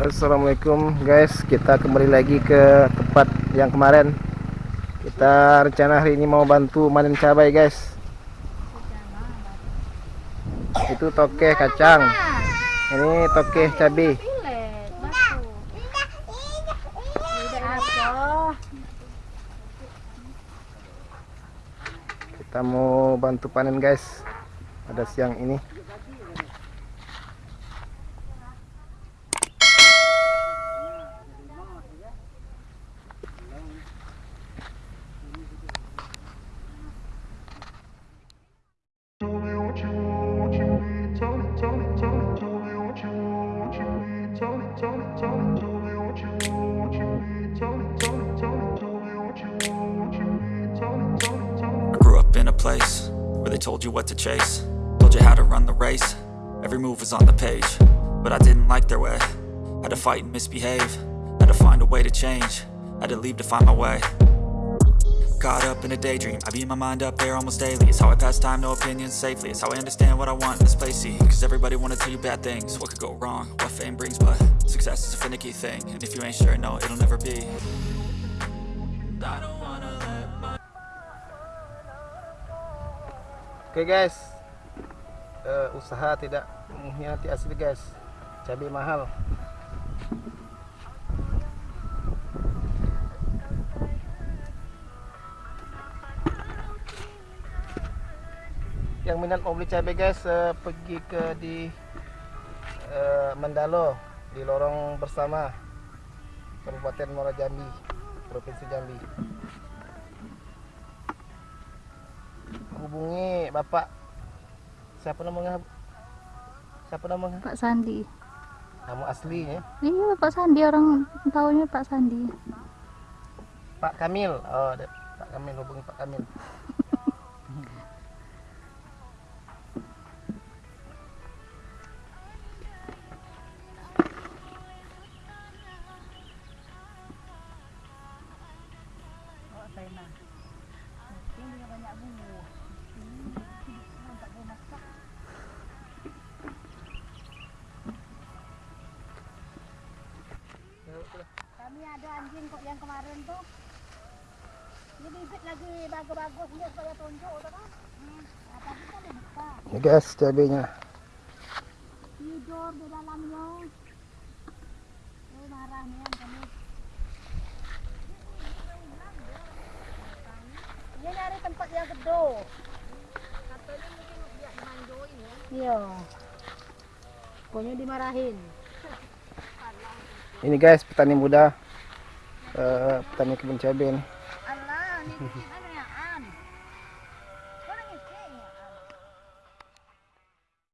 Assalamualaikum guys. Kita kembali lagi ke tempat yang kemarin. Kita rencana hari ini mau bantu manen cabai guys. Itu tokeh kacang. Ini tokeh cabai. Kita mau bantu panen guys pada siang ini place Where they told you what to chase. Told you how to run the race. Every move was on the page. But I didn't like their way. Had to fight and misbehave. Had to find a way to change. Had to leave to find my way. Caught up in a daydream. I beat my mind up there almost daily. It's how I pass time, no opinions safely. It's how I understand what I want in this place See, cause everybody wanna tell you bad things. What could go wrong, what fame brings But success is a finicky thing. And if you ain't sure, no, it'll never be Oke guys, uh, usaha tidak mengkhianati asli guys, cabai mahal. Yang minat mau beli cabai guys, uh, pergi ke di uh, Mandalo di lorong bersama Kabupaten Muara Jambi, Provinsi Jambi. hubungi bapak siapa namanya siapa namanya Pak Sandi. Kamu aslinya? Iya Pak Sandi. Orang tahunya Pak Sandi. Pak Kamil. Oh Pak Kamil hubungi Pak Kamil Kami ada anjing kok yang kemarin tuh. Ini bibit lagi bagus-bagus ini supaya tunjuk tuh kan. Hmm. Nah, tadi kan dibuka. ini guys cabainya Tidur di dalamnya. Oh marah nih kami. Dia nyari tempat yang gede. Katanya mungkin dia dimanjoin ya. Iya. Pokoknya dimarahin. Ini guys petani muda. Uh, petani kebun cabai nih